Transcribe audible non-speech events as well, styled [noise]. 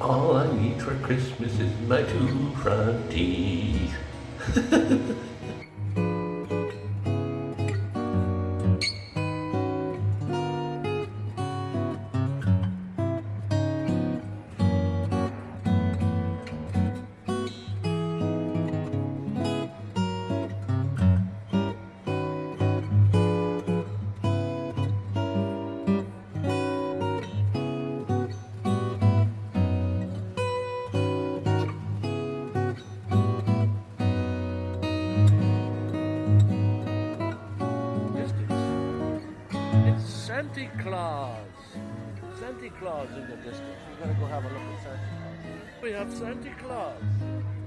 All I need for Christmas is my two front teeth. [laughs] Santa Claus. Santa Claus in the distance. We're gonna go have a look at Santa Claus. We have Santa Claus.